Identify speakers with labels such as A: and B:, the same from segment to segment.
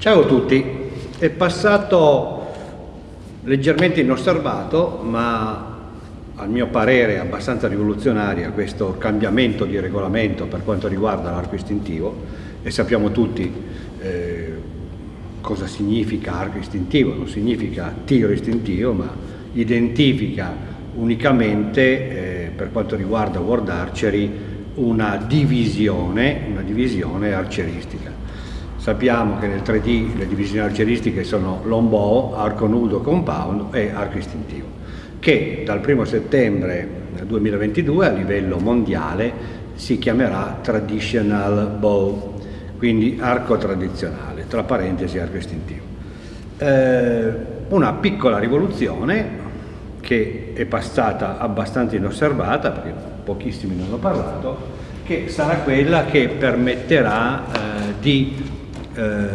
A: Ciao a tutti, è passato leggermente inosservato ma a mio parere abbastanza rivoluzionaria questo cambiamento di regolamento per quanto riguarda l'arco istintivo e sappiamo tutti eh, cosa significa arco istintivo, non significa tiro istintivo ma identifica unicamente eh, per quanto riguarda World Archery una divisione, una divisione arceristica. Sappiamo che nel 3D le divisioni arcieristiche sono longbow, arco nudo compound e arco istintivo, che dal 1 settembre 2022 a livello mondiale si chiamerà Traditional Bow, quindi arco tradizionale, tra parentesi arco istintivo. Eh, una piccola rivoluzione che è passata abbastanza inosservata, perché pochissimi ne hanno parlato, che sarà quella che permetterà eh, di eh,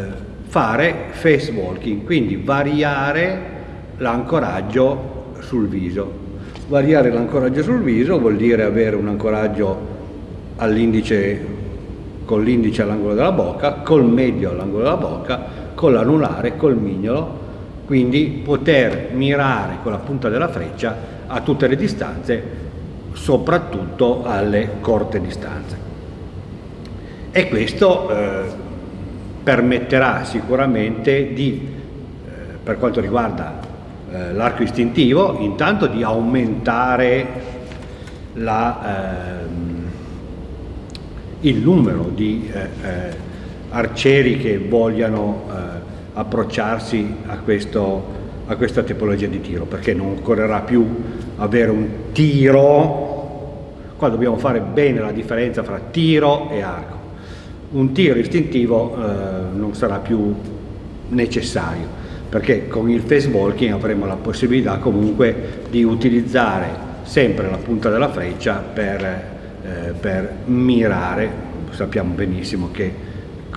A: fare face walking, quindi variare l'ancoraggio sul viso. Variare l'ancoraggio sul viso vuol dire avere un ancoraggio all'indice con l'indice all'angolo della bocca, col medio all'angolo della bocca, con l'anulare, col mignolo, quindi poter mirare con la punta della freccia a tutte le distanze, soprattutto alle corte distanze. E questo eh, permetterà sicuramente di, eh, per quanto riguarda eh, l'arco istintivo, intanto di aumentare la, ehm, il numero di eh, eh arcieri che vogliano eh, approcciarsi a, questo, a questa tipologia di tiro, perché non occorrerà più avere un tiro, qua dobbiamo fare bene la differenza fra tiro e arco un tiro istintivo eh, non sarà più necessario perché con il face walking avremo la possibilità comunque di utilizzare sempre la punta della freccia per, eh, per mirare. Sappiamo benissimo che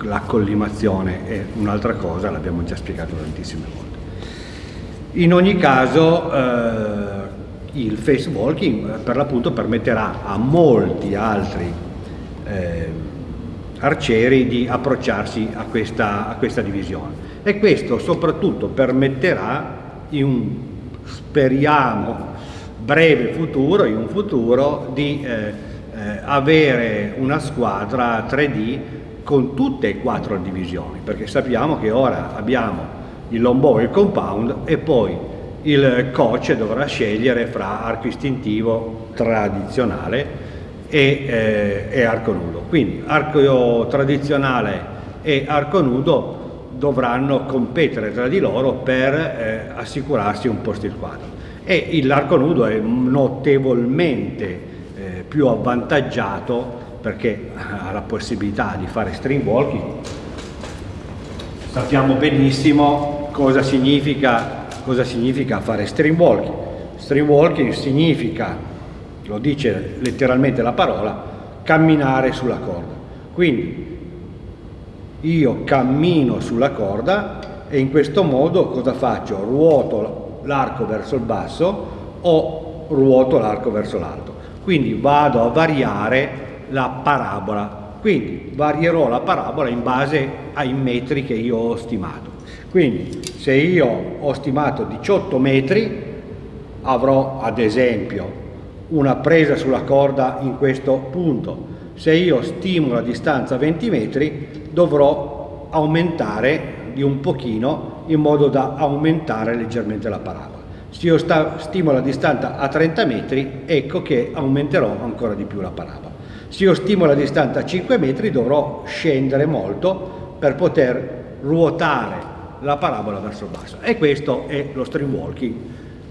A: la collimazione è un'altra cosa l'abbiamo già spiegato tantissime volte. In ogni caso eh, il face walking per l'appunto permetterà a molti altri eh, arcieri di approcciarsi a questa, a questa divisione. E questo soprattutto permetterà in un, speriamo, breve futuro, in un futuro, di eh, eh, avere una squadra 3D con tutte e quattro divisioni, perché sappiamo che ora abbiamo il longbow e il compound e poi il coach dovrà scegliere fra arco istintivo tradizionale e, eh, e arco nudo. Quindi arco tradizionale e arco nudo dovranno competere tra di loro per eh, assicurarsi un posto in quadro. E l'arco nudo è notevolmente eh, più avvantaggiato perché ha la possibilità di fare string walking sappiamo benissimo cosa significa, cosa significa fare string walking string walking significa lo dice letteralmente la parola, camminare sulla corda. Quindi io cammino sulla corda e in questo modo cosa faccio? Ruoto l'arco verso il basso o ruoto l'arco verso l'alto. Quindi vado a variare la parabola. Quindi varierò la parabola in base ai metri che io ho stimato. Quindi se io ho stimato 18 metri avrò ad esempio una presa sulla corda in questo punto. Se io stimo la distanza a 20 metri dovrò aumentare di un pochino in modo da aumentare leggermente la parabola. Se io stimo la distanza a 30 metri ecco che aumenterò ancora di più la parabola. Se io stimo la distanza a 5 metri dovrò scendere molto per poter ruotare la parabola verso il basso e questo è lo stream walking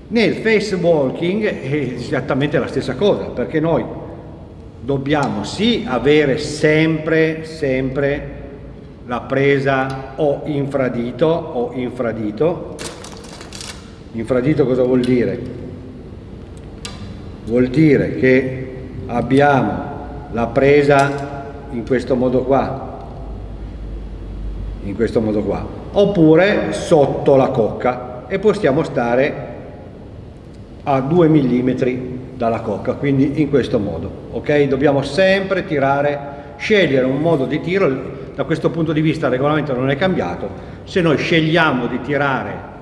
A: nel face walking è esattamente la stessa cosa, perché noi dobbiamo sì avere sempre, sempre la presa o infradito o infradito. Infradito cosa vuol dire? Vuol dire che abbiamo la presa in questo modo qua, in questo modo qua, oppure sotto la cocca e possiamo stare a 2 mm dalla cocca, quindi in questo modo, ok? Dobbiamo sempre tirare, scegliere un modo di tiro, da questo punto di vista il regolamento non è cambiato, se noi scegliamo di tirare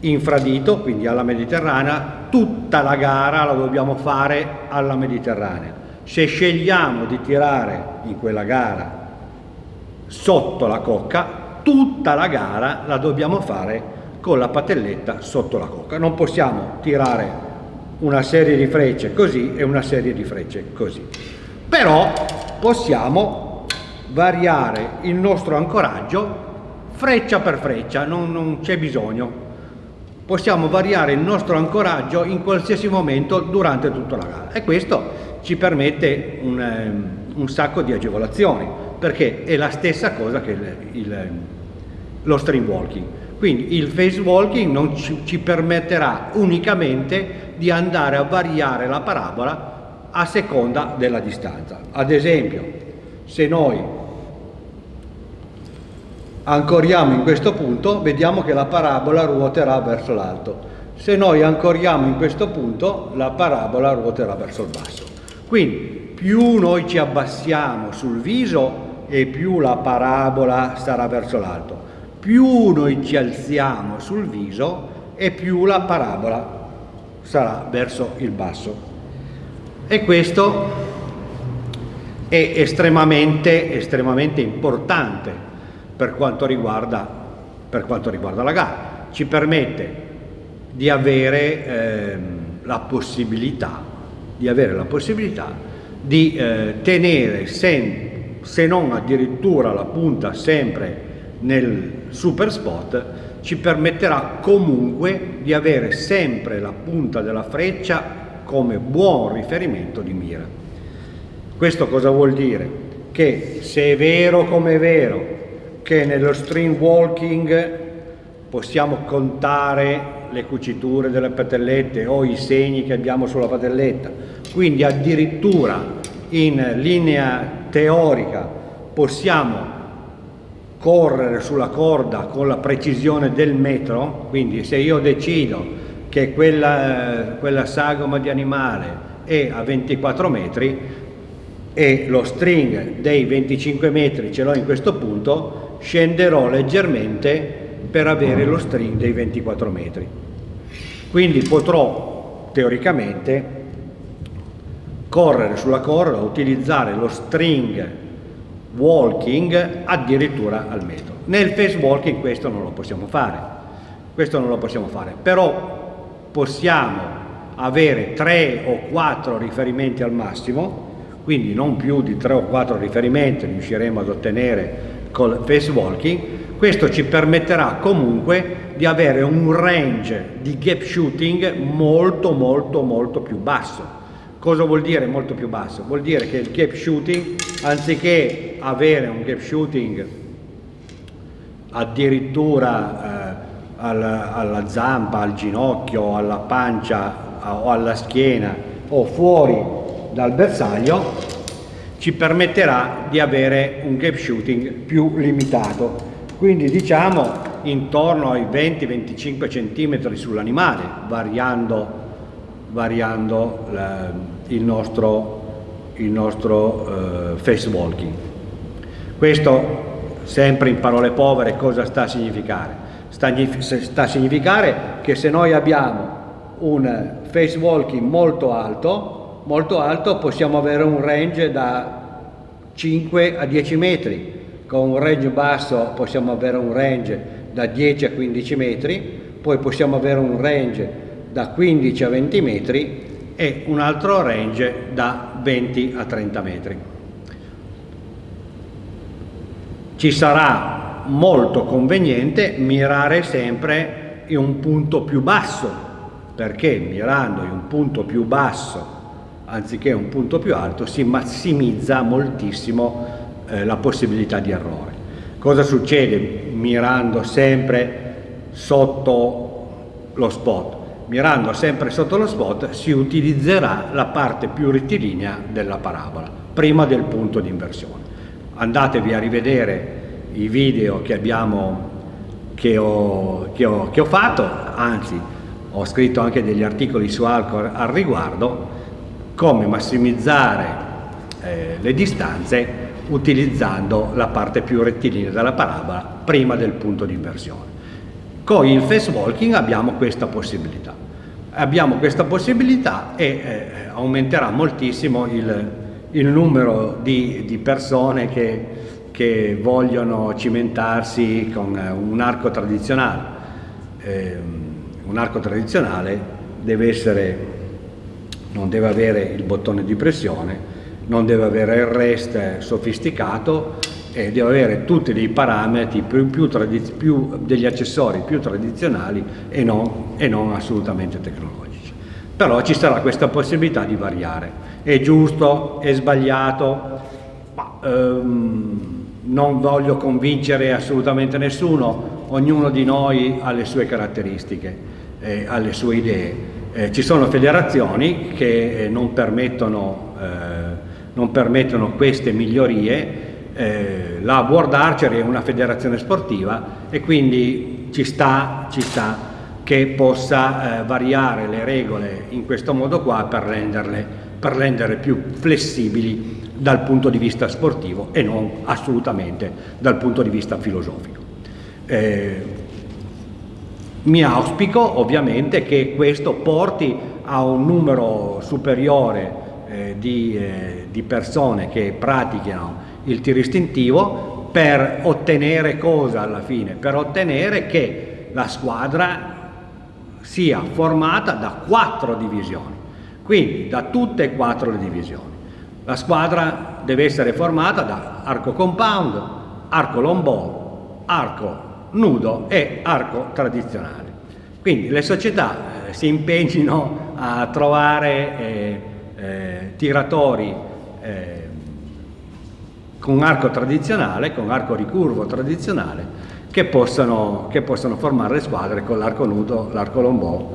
A: infradito, quindi alla Mediterranea, tutta la gara la dobbiamo fare alla Mediterranea. Se scegliamo di tirare in quella gara sotto la cocca, tutta la gara la dobbiamo fare con la patelletta sotto la cocca. Non possiamo tirare una serie di frecce così e una serie di frecce così. Però possiamo variare il nostro ancoraggio freccia per freccia, non, non c'è bisogno possiamo variare il nostro ancoraggio in qualsiasi momento durante tutta la gara e questo ci permette un, ehm, un sacco di agevolazioni perché è la stessa cosa che il, il, lo stream walking quindi il phase walking non ci, ci permetterà unicamente di andare a variare la parabola a seconda della distanza ad esempio se noi ancoriamo in questo punto, vediamo che la parabola ruoterà verso l'alto. Se noi ancoriamo in questo punto, la parabola ruoterà verso il basso. Quindi più noi ci abbassiamo sul viso e più la parabola sarà verso l'alto. Più noi ci alziamo sul viso e più la parabola sarà verso il basso. E questo è estremamente, estremamente importante per quanto riguarda, per quanto riguarda la gara. Ci permette di avere ehm, la possibilità di, avere la possibilità di eh, tenere sen, se non addirittura la punta sempre nel super spot ci permetterà comunque di avere sempre la punta della freccia come buon riferimento di mira. Questo cosa vuol dire? Che se è vero come è vero che nello stream walking possiamo contare le cuciture delle patellette o i segni che abbiamo sulla patelletta, quindi addirittura in linea teorica possiamo correre sulla corda con la precisione del metro, quindi se io decido che quella, quella sagoma di animale è a 24 metri e lo string dei 25 metri ce l'ho in questo punto, scenderò leggermente per avere lo string dei 24 metri. Quindi potrò teoricamente correre sulla corda, utilizzare lo string walking addirittura al metro. Nel face walking questo non lo possiamo fare, questo non lo possiamo fare, però possiamo avere 3 o 4 riferimenti al massimo, quindi non più di 3 o 4 riferimenti riusciremo ad ottenere col face walking, questo ci permetterà comunque di avere un range di gap shooting molto molto molto più basso. Cosa vuol dire molto più basso? Vuol dire che il gap shooting, anziché avere un gap shooting addirittura eh, alla, alla zampa, al ginocchio, alla pancia o alla schiena o fuori dal bersaglio, ci permetterà di avere un gap shooting più limitato. Quindi diciamo intorno ai 20-25 cm sull'animale, variando, variando la, il nostro, il nostro uh, face walking. Questo sempre in parole povere cosa sta a significare? Sta, a significare che se noi abbiamo un face walking molto alto, molto alto possiamo avere un range da 5 a 10 metri, con un range basso possiamo avere un range da 10 a 15 metri, poi possiamo avere un range da 15 a 20 metri e un altro range da 20 a 30 metri. Ci sarà molto conveniente mirare sempre in un punto più basso, perché mirando in un punto più basso anziché un punto più alto, si massimizza moltissimo eh, la possibilità di errore. Cosa succede mirando sempre sotto lo spot? Mirando sempre sotto lo spot si utilizzerà la parte più rettilinea della parabola, prima del punto di inversione. Andatevi a rivedere i video che, abbiamo, che, ho, che, ho, che ho fatto, anzi ho scritto anche degli articoli su Alcor al riguardo, come massimizzare eh, le distanze utilizzando la parte più rettilinea della parabola prima del punto di inversione. Con il fast walking abbiamo questa possibilità. Abbiamo questa possibilità e eh, aumenterà moltissimo il, il numero di, di persone che, che, vogliono cimentarsi con eh, un arco tradizionale. Eh, un arco tradizionale deve essere, non deve avere il bottone di pressione, non deve avere il rest sofisticato e deve avere tutti dei parametri più, più, più degli accessori più tradizionali e non, e non assolutamente tecnologici. Però ci sarà questa possibilità di variare. È giusto, è sbagliato, ma, ehm, non voglio convincere assolutamente nessuno, ognuno di noi ha le sue caratteristiche, eh, ha le sue idee. Eh, ci sono federazioni che eh, non permettono eh, non permettono queste migliorie, eh, la World Archer è una federazione sportiva e quindi ci sta, ci sta che possa eh, variare le regole in questo modo qua per renderle, per renderle più flessibili dal punto di vista sportivo e non assolutamente dal punto di vista filosofico. Eh, mi auspico ovviamente che questo porti a un numero superiore eh, di, eh, di persone che praticano il tiro istintivo per ottenere cosa alla fine? Per ottenere che la squadra sia formata da quattro divisioni, quindi da tutte e quattro le divisioni. La squadra deve essere formata da arco compound, arco lombò, arco nudo e arco tradizionale. Quindi le società eh, si impegnino a trovare eh, eh, tiratori eh, con arco tradizionale, con arco ricurvo tradizionale, che possano, che possano formare le squadre con l'arco nudo, l'arco lombò.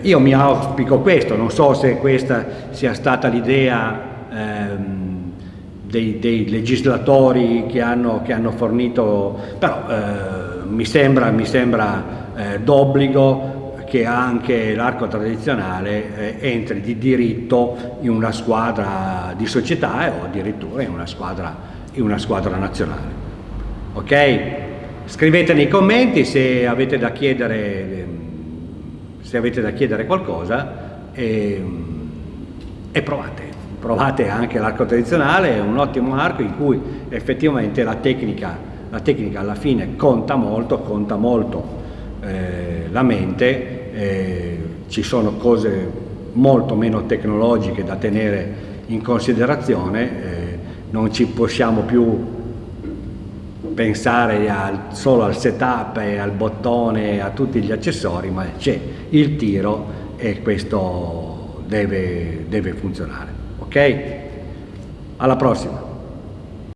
A: io mi auspico questo, non so se questa sia stata l'idea ehm, dei, dei, legislatori che hanno, che hanno fornito, però eh, mi sembra, mi sembra eh, d'obbligo che anche l'arco tradizionale eh, entri di diritto in una squadra di società o addirittura in una squadra, in una squadra nazionale. Ok? Scrivete nei commenti se avete da chiedere, se avete da chiedere qualcosa e, e provate. Provate anche l'arco tradizionale, è un ottimo arco in cui effettivamente la tecnica, la tecnica alla fine conta molto, conta molto eh, la mente eh, ci sono cose molto meno tecnologiche da tenere in considerazione, eh, non ci possiamo più pensare al, solo al setup e al bottone a tutti gli accessori, ma c'è il tiro e questo deve, deve funzionare. Ok? Alla prossima!